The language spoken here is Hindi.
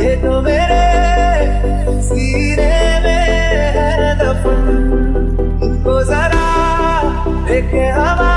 ये तो मेरे सीने में है दफन इनको जरा देखे हवा।